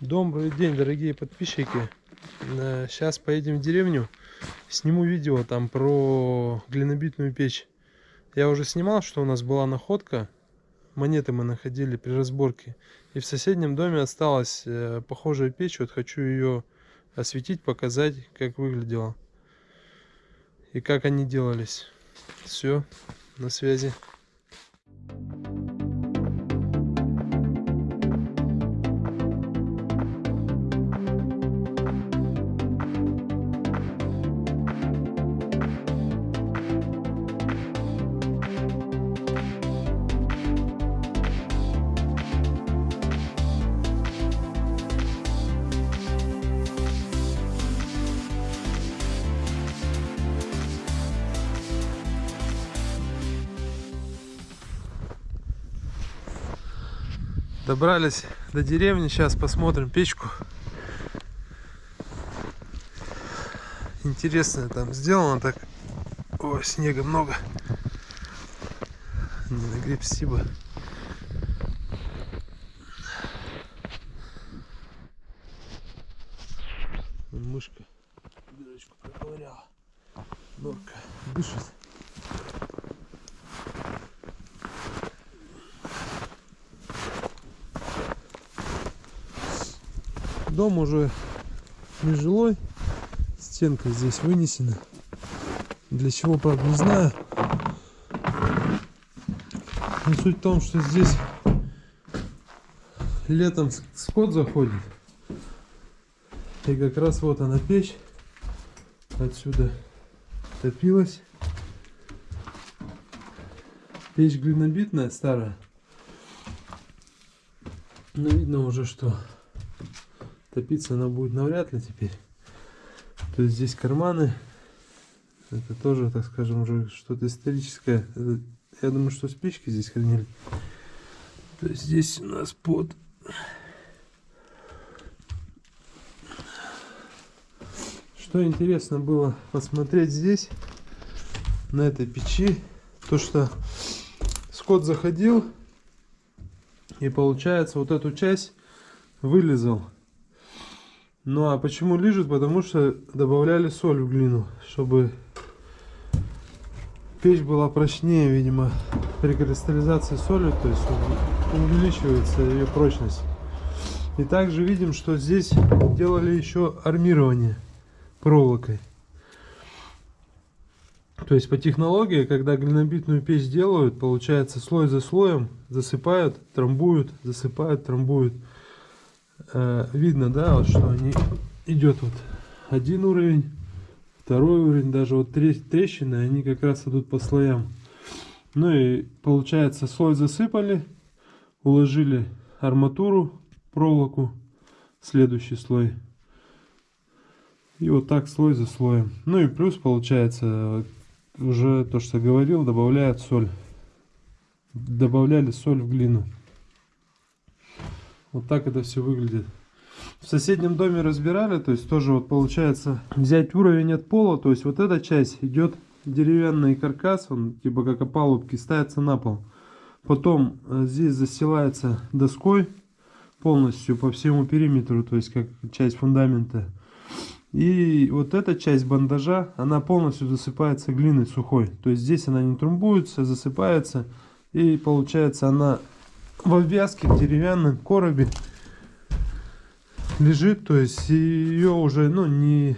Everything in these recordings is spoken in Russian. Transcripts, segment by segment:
Добрый день, дорогие подписчики. Сейчас поедем в деревню. Сниму видео там про глинобитную печь. Я уже снимал, что у нас была находка. Монеты мы находили при разборке. И в соседнем доме осталась э, похожая печь. Вот хочу ее осветить, показать, как выглядела. И как они делались. Все, на связи. Добрались до деревни, сейчас посмотрим печку. Интересно там сделано так. О, снега много. Не нагреб спасибо. Мышка дырочку проковыряла. Норка дышит. Дом уже нежилой. Стенка здесь вынесена. Для чего, правда, не знаю. Но суть в том, что здесь летом скот заходит. И как раз вот она печь. Отсюда топилась. Печь глинобитная, старая. Но видно уже, что топиться она будет навряд ли теперь. То есть здесь карманы. Это тоже, так скажем, уже что-то историческое. Это, я думаю, что спички здесь хранили. То есть здесь у нас под... Что интересно было посмотреть здесь, на этой печи, то что скот заходил и получается вот эту часть вылезал. Ну а почему лежит? Потому что добавляли соль в глину, чтобы печь была прочнее, видимо, при кристаллизации соли, то есть увеличивается ее прочность. И также видим, что здесь делали еще армирование проволокой. То есть по технологии, когда глинобитную печь делают, получается слой за слоем засыпают, трамбуют, засыпают, трамбуют. Э, видно, да, вот, что они идет вот один уровень, второй уровень, даже вот трещины, они как раз идут по слоям. Ну и получается слой засыпали, уложили арматуру, проволоку, следующий слой. И вот так слой за слоем. Ну и плюс получается, уже то, что говорил, добавляют соль. Добавляли соль в глину. Вот так это все выглядит. В соседнем доме разбирали, то есть тоже вот получается взять уровень от пола, то есть вот эта часть идет деревянный каркас, он типа как опалубки, ставится на пол. Потом э, здесь застилается доской полностью по всему периметру, то есть как часть фундамента. И вот эта часть бандажа, она полностью засыпается глиной сухой. То есть здесь она не трумбуется, засыпается. И получается она в обвязке в деревянном коробе лежит, то есть ее уже ну, не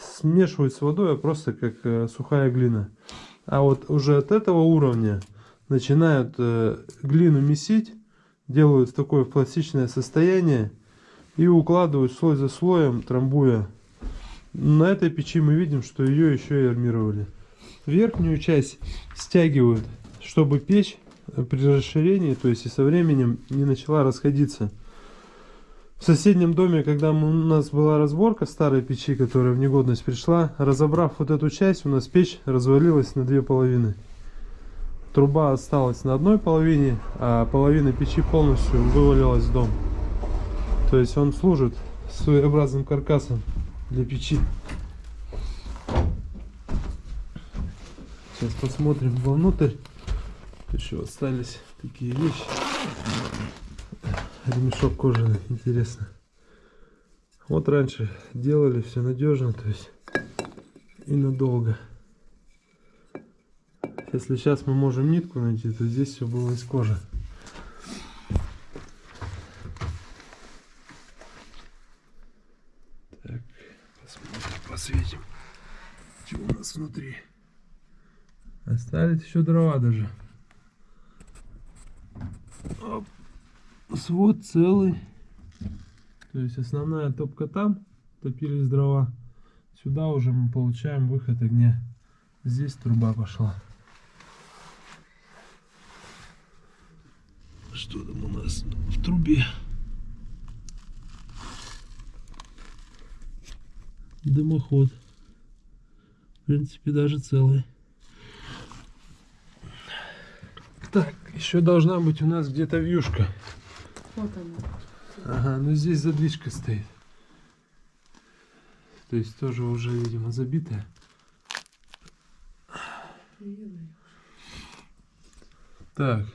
смешивают с водой, а просто как э, сухая глина. А вот уже от этого уровня начинают э, глину месить, делают в такое пластичное состояние и укладывают слой за слоем, трамбуя. На этой печи мы видим, что ее еще и армировали. Верхнюю часть стягивают, чтобы печь при расширении, то есть и со временем не начала расходиться. В соседнем доме, когда у нас была разборка старой печи, которая в негодность пришла, разобрав вот эту часть, у нас печь развалилась на две половины. Труба осталась на одной половине, а половина печи полностью вывалилась в дом. То есть он служит своеобразным каркасом для печи. Сейчас посмотрим вовнутрь. Еще остались такие вещи. Ремешок кожаный, интересно. Вот раньше делали все надежно, то есть и надолго. Если сейчас мы можем нитку найти, то здесь все было из кожи. Так, посмотрим, посветим, что у нас внутри. Остались еще дрова даже. Оп. Свод целый. То есть основная топка там, топились дрова. Сюда уже мы получаем выход огня. Здесь труба пошла. Что там у нас в трубе? Дымоход. В принципе, даже целый. Так, еще должна быть у нас где-то вьюшка. Вот она. Ага, ну здесь задвижка стоит. То есть тоже уже, видимо, забитая. Так,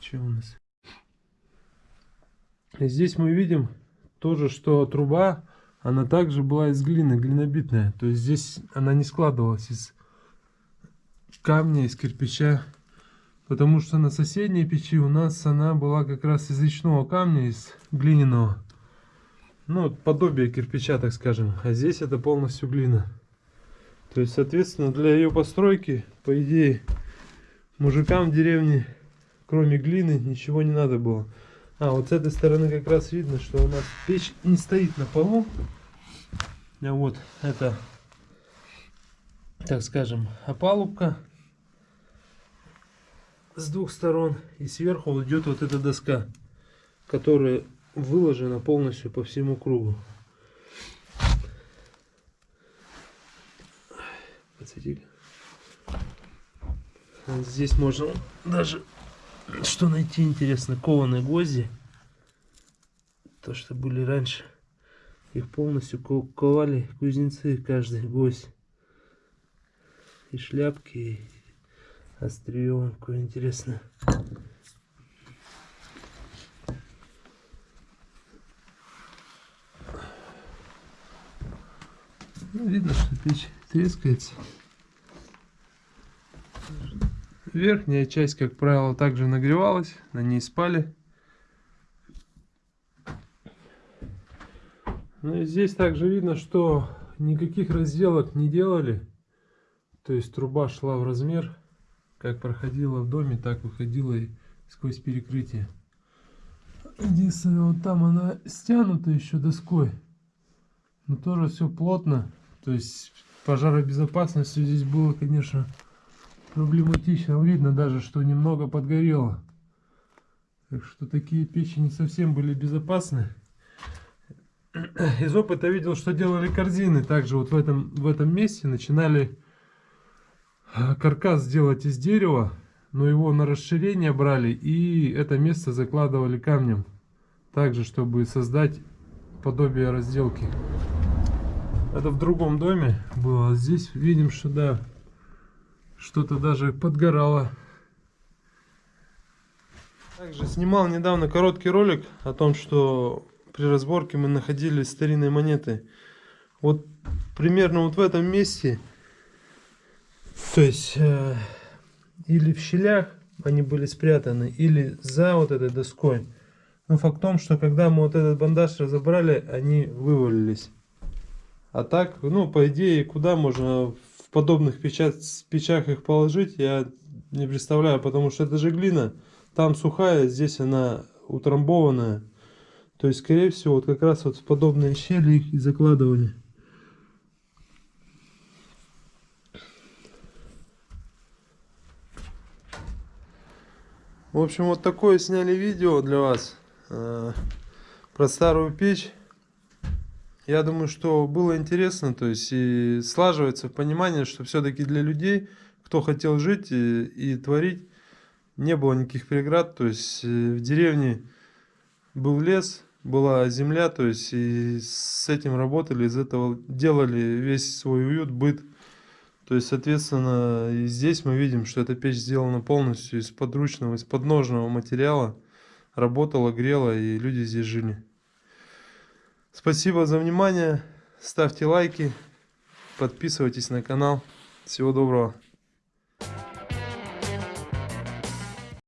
что у нас? И здесь мы видим тоже, что труба, она также была из глины, глинобитная. То есть здесь она не складывалась из камня, из кирпича. Потому что на соседней печи у нас она была как раз из речного камня, из глиняного. Ну, подобие кирпича, так скажем. А здесь это полностью глина. То есть, соответственно, для ее постройки, по идее, мужикам в деревне, кроме глины, ничего не надо было. А, вот с этой стороны как раз видно, что у нас печь не стоит на полу. А вот это, так скажем, опалубка с двух сторон и сверху идет вот эта доска, которая выложена полностью по всему кругу. Подсветили. Здесь можно даже что найти интересно, кованые гвозди. То, что были раньше. Их полностью ковали кузнецы, каждый гвоздь. И шляпки, и Острие какое интересное. Ну, видно, что печь трескается. Верхняя часть, как правило, также нагревалась, на ней спали. Ну и здесь также видно, что никаких разделок не делали. То есть труба шла в размер как проходила в доме, так выходила и сквозь перекрытие. Единственное, вот там она стянута еще доской. Но тоже все плотно. То есть пожаробезопасностью здесь было, конечно, проблематично. Видно даже, что немного подгорело. Так что такие печи не совсем были безопасны. Из опыта видел, что делали корзины. Также вот в этом, в этом месте начинали каркас сделать из дерева, но его на расширение брали и это место закладывали камнем. Также, чтобы создать подобие разделки. Это в другом доме было. Здесь видим, что да, что-то даже подгорало. Также снимал недавно короткий ролик о том, что при разборке мы находили старинные монеты. Вот примерно вот в этом месте то есть, э, или в щелях они были спрятаны, или за вот этой доской. Но факт в том, что когда мы вот этот бандаж разобрали, они вывалились. А так, ну, по идее, куда можно в подобных печах, печах их положить, я не представляю, потому что это же глина. Там сухая, здесь она утрамбованная. То есть, скорее всего, вот как раз вот в подобные щели их и закладывали. В общем, вот такое сняли видео для вас э, про старую печь. Я думаю, что было интересно, то есть и слаживается понимание, что все-таки для людей, кто хотел жить и, и творить, не было никаких преград. То есть э, в деревне был лес, была земля, то есть и с этим работали, из этого делали весь свой уют, быт. То есть, соответственно, здесь мы видим, что эта печь сделана полностью из подручного, из подножного материала. Работала, грела, и люди здесь жили. Спасибо за внимание. Ставьте лайки. Подписывайтесь на канал. Всего доброго.